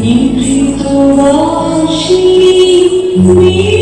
Me, me, me, me, me,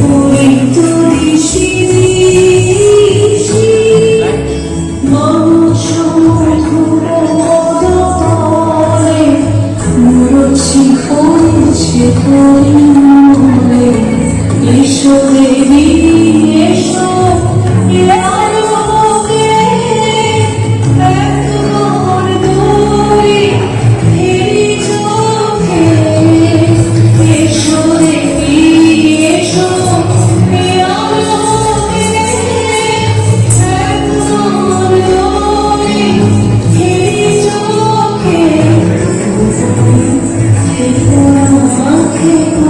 muito. People